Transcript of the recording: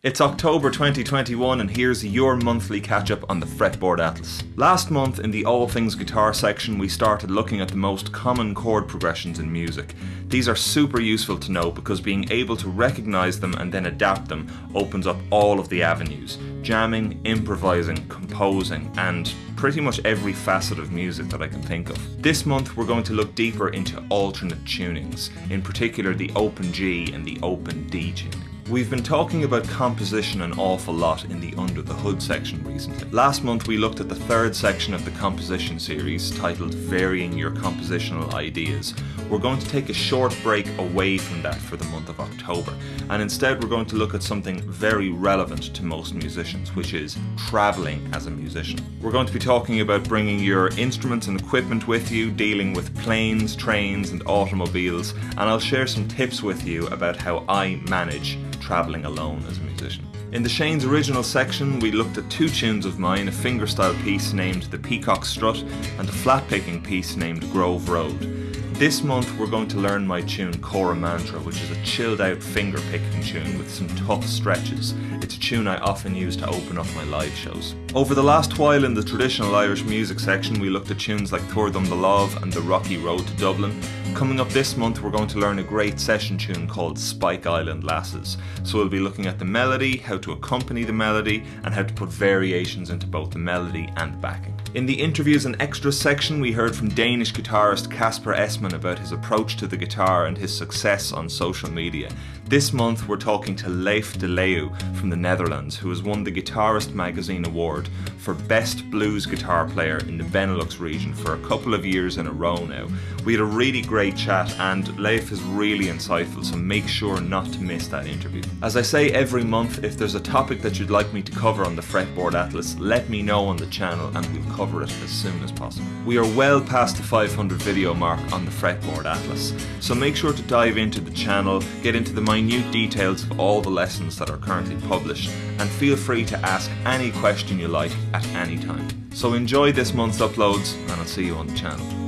It's October 2021 and here's your monthly catch up on the Fretboard Atlas. Last month in the All Things Guitar section we started looking at the most common chord progressions in music. These are super useful to know because being able to recognise them and then adapt them opens up all of the avenues. Jamming, improvising, composing and pretty much every facet of music that I can think of. This month we're going to look deeper into alternate tunings, in particular the open G and the open D tuning. We've been talking about composition an awful lot in the Under the Hood section recently. Last month we looked at the third section of the composition series titled Varying Your Compositional Ideas. We're going to take a short break away from that for the month of October and instead we're going to look at something very relevant to most musicians which is travelling as a musician. We're going to be talking about bringing your instruments and equipment with you, dealing with planes, trains and automobiles and I'll share some tips with you about how I manage travelling alone as a musician. In the Shane's original section, we looked at two tunes of mine, a fingerstyle piece named The Peacock Strut and a flat picking piece named Grove Road. This month we're going to learn my tune Kora Mantra, which is a chilled out finger picking tune with some tough stretches. It's a tune I often use to open up my live shows. Over the last while in the traditional Irish music section we looked at tunes like Tuaird the Love and The Rocky Road to Dublin. Coming up this month we're going to learn a great session tune called Spike Island Lasses. So we'll be looking at the melody, how to accompany the melody and how to put variations into both the melody and the backing. In the interviews and extras section we heard from Danish guitarist Kasper Esman about his approach to the guitar and his success on social media. This month we're talking to Leif de Leeuw from the Netherlands who has won the Guitarist Magazine Award for Best Blues Guitar Player in the Benelux region for a couple of years in a row now. We had a really great chat and Leif is really insightful so make sure not to miss that interview. As I say every month if there's a topic that you'd like me to cover on the Fretboard Atlas let me know on the channel and we'll cover it as soon as possible. We are well past the 500 video mark on the Fretboard Atlas so make sure to dive into the channel, get into the minute details of all the lessons that are currently published and feel free to ask any question you like at any time. So enjoy this month's uploads and I'll see you on the channel.